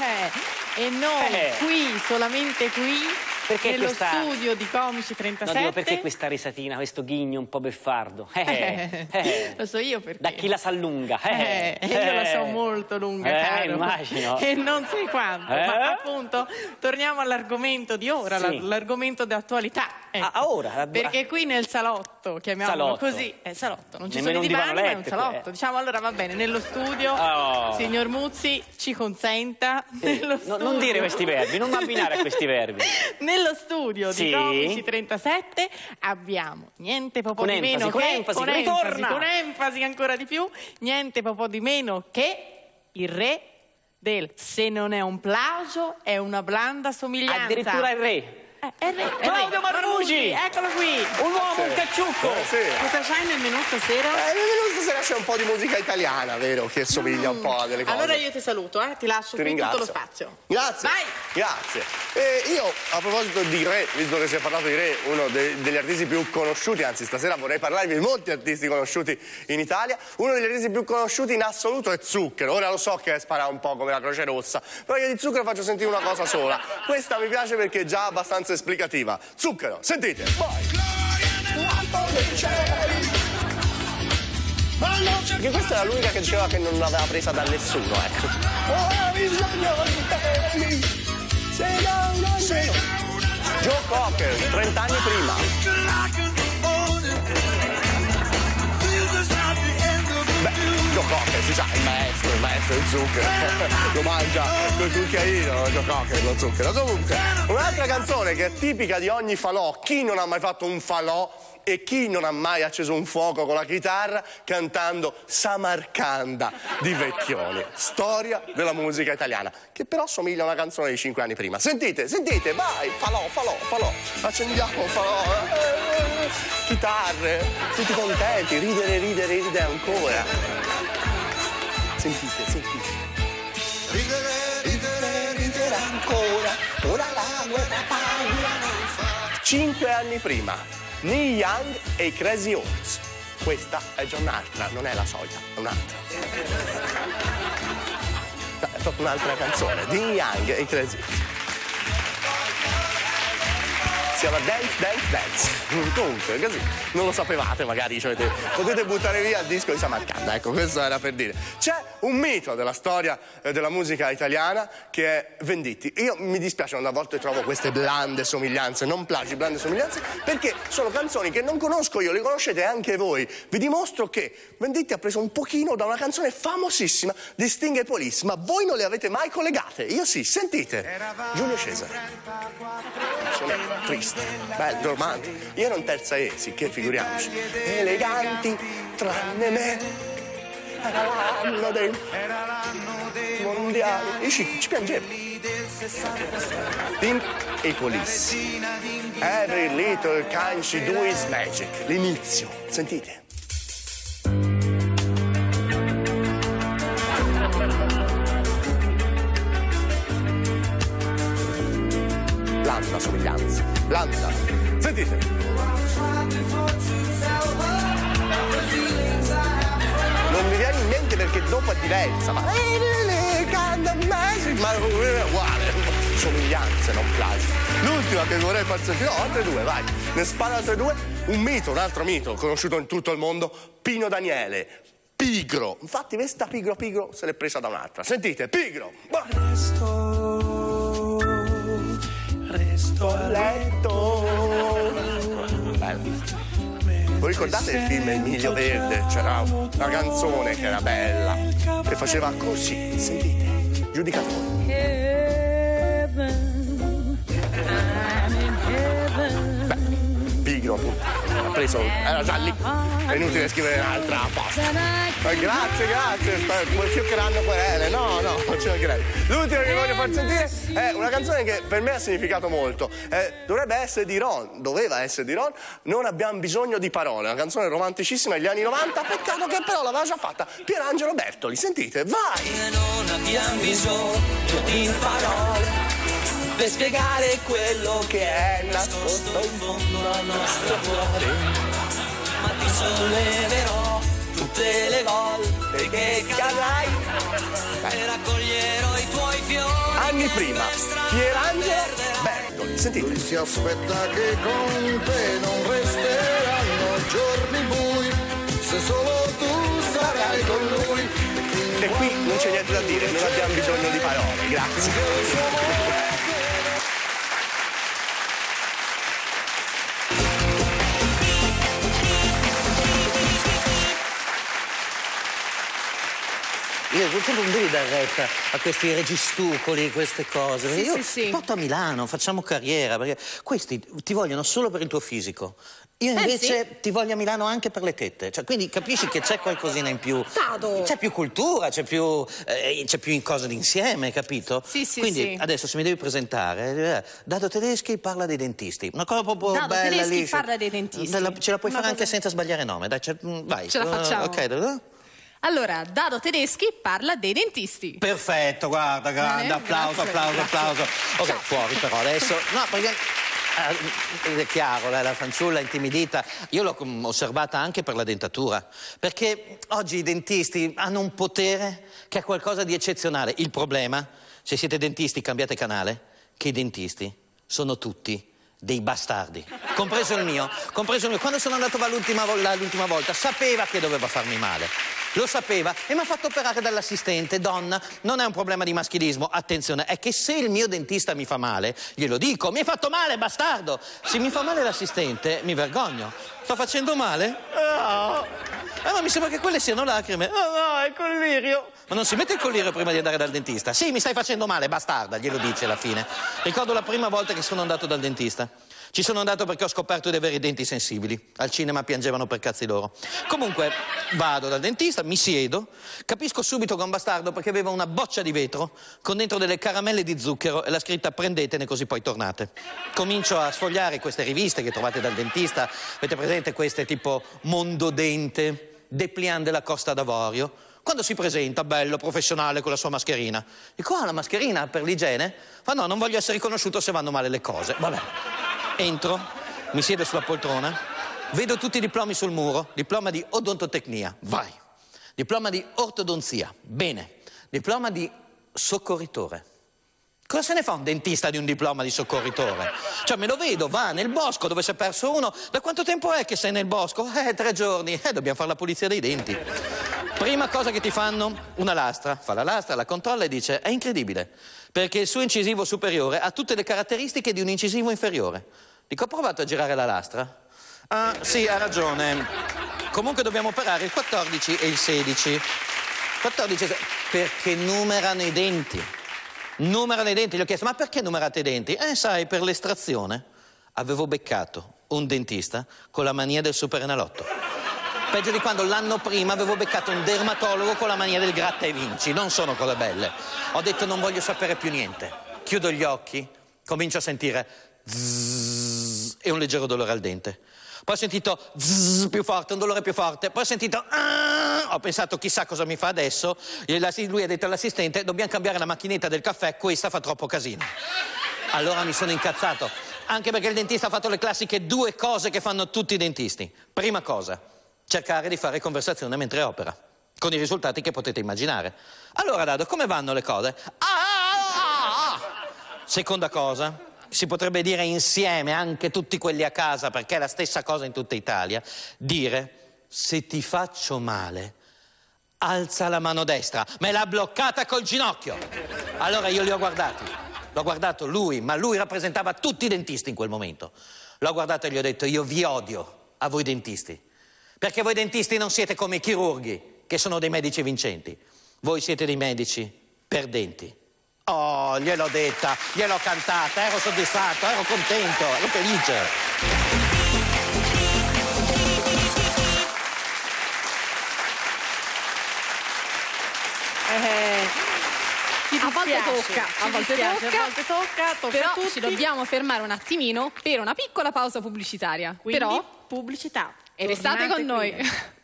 Eh, e noi Eh. qui, solamente qui, Perché nello questa- studio di Comici No, 37. dico, perché questa risatina, questo ghigno un po' beffardo? Eh, Eh, eh. Lo so io perché. Da chi la sa lunga? Eh, Eh, io la so molto lunga, caro. immagino. E non sai quanto. Ma appunto, torniamo all'argomento di ora, Sì. la- l'argomento d'attualità. Ecco. Ah, ah, ora? Perché qui nel salotto, chiamiamolo Salotto. così, è salotto, non ci Nemmeno sono divani, ma è un salotto. eh. Diciamo allora va bene, nello studio, Oh. signor Muzzi, ci consenta. Eh, nello no- non dire questi verbi, non abbinare a questi verbi. Nello studio Sì. di Comici 37 abbiamo niente po' Con di enfasi, meno con che enfasi, con ritorna. con enfasi ancora di più, niente po' di meno che il re del se non è un plagio è una blanda somiglianza. Addirittura il re. Eh, è re, è. Claudio Marmugi! Eccolo qui. Un uomo, un cacciucco. Eh, sì. Cosa c'hai nel menù stasera? Eh, nel menù stasera c'è un po' di musica italiana, vero? Che somiglia un po' a delle cose. Allora io ti saluto, eh, ti lascio Ti qui tutto ringrazio. lo spazio. Grazie. Vai. Grazie. E io, a proposito di Re, visto che si è parlato di Re, uno de- degli artisti più conosciuti, anzi stasera vorrei parlarvi di molti artisti conosciuti in Italia, uno degli artisti più conosciuti in assoluto è Zucchero. Ora lo so che spara un po' come la Croce Rossa, però io di Zucchero faccio sentire una cosa sola. Questa mi piace perché è già abbastanza esplicativa. Zucchero, sentite. Perché questa era l'unica che diceva che non l'aveva presa da nessuno, ecco. Joe Cocker, 30 anni prima. Cocker, si sa, il maestro, il maestro del zucchero. lo mangia col cucchiaino, Cocker, lo zucchero. Comunque, un'altra canzone che è tipica di ogni falò. Chi non ha mai fatto un falò e chi non ha mai acceso un fuoco con la chitarra cantando Samarcanda di Vecchioni, storia della musica italiana, che però somiglia a una canzone di cinque anni prima. Sentite, sentite, vai, falò, falò, falò, accendiamo falò, eh, chitarre, tutti contenti, ridere, ridere, ridere ancora. Sentite, sentite. Ridere, ridere, ridere ancora, ora la guerra paura non fa. Cinque anni prima, Neil Young e i Crazy Horse. Questa è già un'altra, non è la solita, è un'altra. È proprio un'altra canzone, Neil Young e i Crazy Horse. Si chiama Dance, Dance, Dance. Comunque, così non lo sapevate, magari cioè, te- potete buttare via il disco di Samarcanda. Ecco, questo era per dire. C'è un mito della storia eh, della musica italiana che è Venditti. Io mi dispiace quando a volte trovo queste blande somiglianze, non plagi, blande somiglianze, perché sono canzoni che non conosco io, le conoscete anche voi. Vi dimostro che Venditti ha preso un pochino da una canzone famosissima di Sting e Police, ma voi non le avete mai collegate. Io sì, sentite. Giulio Cesare. Canzone triste, bello, romantico. Io in terza E, sì, che figuriamoci. Eleganti, tranne me. Era l'anno dei mondiali. Io ci, ci piangevo. Sting e Police. Every little she do is magic. L'inizio, sentite. Blanda somiglianza, blanda. Sentite. Non mi viene in mente perché dopo è diversa, ma... Ma è uguale, somiglianze, non plagi. L'ultima che vorrei far sentire, no, altre due, vai. Ne spara altre due. Un mito, un altro mito, conosciuto in tutto il mondo, Pino Daniele. Pigro. Infatti questa Pigro Pigro se l'è presa da un'altra. Sentite, Pigro. Vai. Resto a letto. Bello. Voi ricordate il film Emilio Verde? C'era una canzone che era bella, che faceva così. Sentite, giudicate appunto. Ha preso, era già lì. È inutile scrivere un'altra. Ma grazie, grazie, come fioccheranno querele. No, no, non ce ne credo. L'ultima che voglio far sentire è una canzone che per me ha significato molto. Eh, dovrebbe essere di Ron, doveva essere di Ron. Non abbiamo bisogno di parole. Una canzone romanticissima degli anni 90. Peccato che però l'aveva già fatta Pierangelo Bertoli. Sentite, vai! non abbiamo bisogno di parole per spiegare quello Che è nascosto in fondo al nostro cuore. Ma ti solleverò tutte le volte che cadrai e raccoglierò i tuoi fiori prima, Pierangelo Bertoli. Sentite. Lui si aspetta che con te non resteranno giorni bui, se solo tu sarai con lui. E qui non c'è niente da dire, non abbiamo bisogno di parole, grazie. Io tu non devi dare retta a questi registucoli, queste cose. Sì, io sì, sì. porto a Milano, facciamo carriera, perché questi ti vogliono solo per il tuo fisico. Io invece ti voglio a Milano anche per le tette. Cioè, quindi capisci che c'è qualcosina in più. C'è più cultura, c'è più, eh, c'è più cose d'insieme, capito? Sì, sì, Quindi sì. adesso se mi devi presentare, eh, Dado Tedeschi parla dei dentisti. Una cosa proprio Dado bella Tedeschi liscia. parla dei dentisti. Ce la puoi Una fare anche cosa- senza sbagliare nome, dai, ce- mm, vai. Ce la facciamo. Ok. Allora, Dado Tedeschi parla dei dentisti. Perfetto, guarda, grande, Bene, applauso, grazie, applauso, grazie. applauso. Ok, fuori però adesso. No, perché è chiaro, la fanciulla intimidita. Io l'ho osservata anche per la dentatura. Perché oggi i dentisti hanno un potere che è qualcosa di eccezionale. Il problema, se siete dentisti, cambiate canale, che i dentisti sono tutti dei bastardi, compreso il mio, compreso il mio. Quando sono andato l'ultima volta, sapeva che doveva farmi male. Lo sapeva e mi ha fatto operare dall'assistente, donna, non è un problema di maschilismo, attenzione, è che se il mio dentista mi fa male, glielo dico, mi hai fatto male, bastardo! Se mi fa male l'assistente, mi vergogno. Sto facendo male? Ah, Eh, ma mi sembra che quelle siano lacrime. Ah, no, è collirio. Ma non si mette il collirio prima di andare dal dentista? Sì, mi stai facendo male, bastarda, glielo dice alla fine. Ricordo la prima volta che sono andato dal dentista. Ci sono andato perché ho scoperto di avere i denti sensibili. Al cinema piangevano per cazzi loro. Comunque, vado dal dentista, mi siedo, capisco subito che è un bastardo perché aveva una boccia di vetro con dentro delle caramelle di zucchero e la scritta prendetene così poi tornate. Comincio a sfogliare queste riviste che trovate dal dentista. Avete presente queste tipo Mondodente, Depliant della Costa d'Avorio? Quando si presenta, bello, professionale, con la sua mascherina. Dico, ah, la mascherina per l'igiene? Fa no, non voglio essere riconosciuto se vanno male le cose. Vabbè. Entro, mi siedo sulla poltrona, vedo tutti i diplomi sul muro, diploma di odontotecnia, vai. Diploma di ortodonzia, bene. Diploma di soccorritore. Cosa se ne fa un dentista di un diploma di soccorritore? Cioè, me lo vedo, va nel bosco dove si è perso uno. Da quanto tempo è che sei nel bosco? Eh, tre giorni. Eh, dobbiamo fare la pulizia dei denti. Prima cosa che ti fanno, una lastra. Fa la lastra, la controlla e dice, è incredibile, perché il suo incisivo superiore ha tutte le caratteristiche di un incisivo inferiore. Dico, ho provato a girare la lastra? Ah, sì, ha ragione. Comunque dobbiamo operare il 14 e il 16. 14 e se- perché numerano i denti. Numerano i denti, gli ho chiesto, ma perché numerate i denti? Eh, sai, per l'estrazione avevo beccato un dentista con la mania del superenalotto. Peggio di quando l'anno prima avevo beccato un dermatologo con la mania del gratta e vinci. Non sono cose belle. Ho detto non voglio sapere più niente. Chiudo gli occhi, comincio a sentire zzzz e un leggero dolore al dente. Poi ho sentito zzzz più forte, un dolore più forte. Poi ho sentito ah, ho pensato chissà cosa mi fa adesso. Lui ha detto all'assistente dobbiamo cambiare la macchinetta del caffè, questa fa troppo casino. Allora mi sono incazzato, anche perché il dentista ha fatto le classiche due cose che fanno tutti i dentisti. Prima cosa, cercare di fare conversazione mentre opera, con i risultati che potete immaginare. Allora, Dado, come vanno le cose? Ah, ah, ah, ah. Seconda cosa, si potrebbe dire insieme, anche tutti quelli a casa, perché è la stessa cosa in tutta Italia, dire se ti faccio male, alza la mano destra, me l'ha bloccata col ginocchio. Allora io li ho guardati, l'ho guardato lui, ma lui rappresentava tutti i dentisti in quel momento. L'ho guardato e gli ho detto io vi odio a voi dentisti, perché voi dentisti non siete come i chirurghi, che sono dei medici vincenti, voi siete dei medici perdenti. Oh, gliel'ho detta, gliel'ho cantata, ero soddisfatto, ero contento, ero felice. Eh, ti A volte tocca, a volte dispiace, tocca, a volte tocca, tocca Però a tutti. ci dobbiamo fermare un attimino per una piccola pausa pubblicitaria. Quindi, Però pubblicità. e restate con noi. qui.